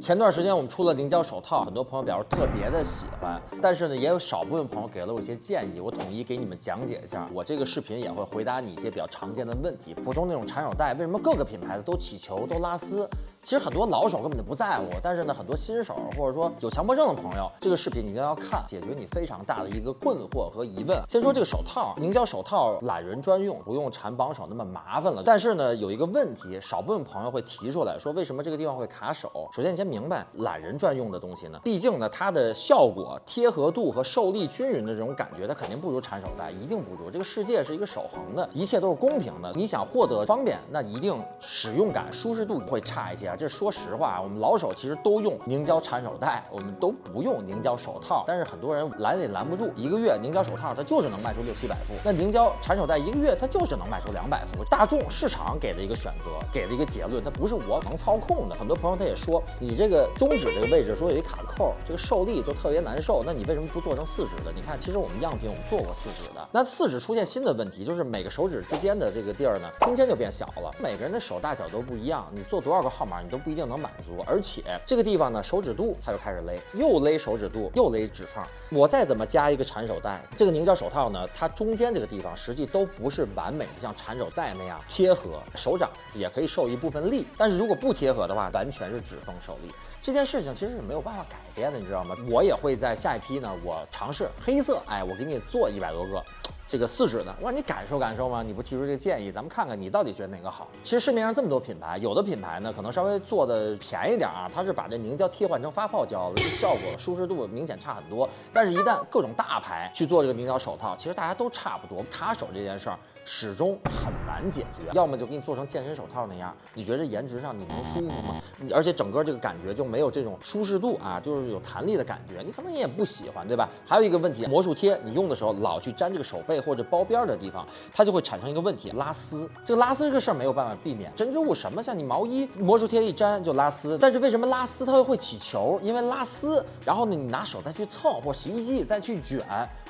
前段时间我们出了凝胶手套，很多朋友表示特别的喜欢，但是呢，也有少部分朋友给了我一些建议，我统一给你们讲解一下。我这个视频也会回答你一些比较常见的问题。普通那种缠手带，为什么各个品牌的都起球都拉丝？其实很多老手根本就不在乎，但是呢，很多新手或者说有强迫症的朋友，这个视频你一定要看，解决你非常大的一个困惑和疑问。先说这个手套，凝胶手套懒人专用，不用缠绑手那么麻烦了。但是呢，有一个问题，少部分朋友会提出来说，为什么这个地方会卡手？首先你先明白，懒人专用的东西呢，毕竟呢，它的效果、贴合度和受力均匀的这种感觉，它肯定不如缠手带，一定不如。这个世界是一个守恒的，一切都是公平的。你想获得方便，那一定使用感、舒适度会差一些。这说实话啊。我们老手其实都用凝胶缠手带，我们都不用凝胶手套。但是很多人拦也拦不住，一个月凝胶手套它就是能卖出六七百副，那凝胶缠手带一个月它就是能卖出两百副。大众市场给的一个选择，给的一个结论，它不是我能操控的。很多朋友他也说，你这个中指这个位置说有一卡扣，这个受力就特别难受。那你为什么不做成四指的？你看，其实我们样品我们做过四指的。那四指出现新的问题，就是每个手指之间的这个地儿呢，空间就变小了。每个人的手大小都不一样，你做多少个号码你都不一定能满足，而且。这个地方呢，手指肚它就开始勒，又勒手指肚，又勒指缝。我再怎么加一个缠手带，这个凝胶手套呢，它中间这个地方实际都不是完美的，像缠手带那样贴合。手掌也可以受一部分力，但是如果不贴合的话，完全是指缝受力。这件事情其实是没有办法改变的，你知道吗？我也会在下一批呢，我尝试黑色，哎，我给你做一百多个。这个四指的，我让你感受感受吗？你不提出这个建议，咱们看看你到底觉得哪个好。其实市面上这么多品牌，有的品牌呢可能稍微做的便宜点啊，它是把这凝胶替换成发泡胶了，这效果舒适度明显差很多。但是，一旦各种大牌去做这个凝胶手套，其实大家都差不多。卡手这件事儿始终很难解决，要么就给你做成健身手套那样，你觉得颜值上你能舒服吗？而且整个这个感觉就没有这种舒适度啊，就是有弹力的感觉，你可能你也不喜欢，对吧？还有一个问题，魔术贴你用的时候老去粘这个手背。或者包边的地方，它就会产生一个问题，拉丝。这个拉丝这个事儿没有办法避免，针织物什么像你毛衣魔术贴一粘就拉丝。但是为什么拉丝它又会起球？因为拉丝，然后呢你拿手再去蹭，或洗衣机再去卷。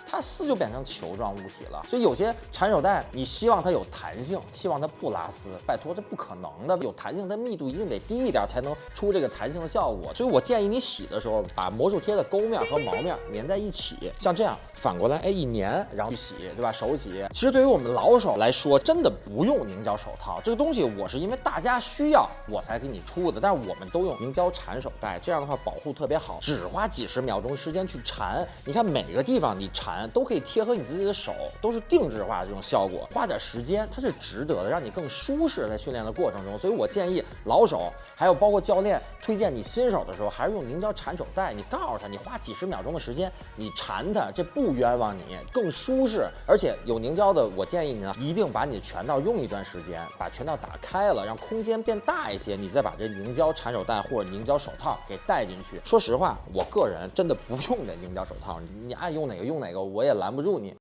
它丝就变成球状物体了，所以有些缠手带，你希望它有弹性，希望它不拉丝，拜托，这不可能的。有弹性，它密度一定得低一点，才能出这个弹性的效果。所以我建议你洗的时候，把魔术贴的钩面和毛面粘在一起，像这样反过来，哎，一粘，然后去洗，对吧？手洗。其实对于我们老手来说，真的不用凝胶手套这个东西，我是因为大家需要我才给你出的。但是我们都用凝胶缠手带，这样的话保护特别好，只花几十秒钟时间去缠。你看每个地方你缠。都可以贴合你自己的手，都是定制化的这种效果，花点时间它是值得的，让你更舒适在训练的过程中。所以我建议老手，还有包括教练推荐你新手的时候，还是用凝胶缠手带。你告诉他，你花几十秒钟的时间，你缠它，这不冤枉你，更舒适。而且有凝胶的，我建议你呢，一定把你的拳套用一段时间，把拳套打开了，让空间变大一些，你再把这凝胶缠手带或者凝胶手套给戴进去。说实话，我个人真的不用这凝胶手套，你爱用哪个用哪个。我也拦不住你。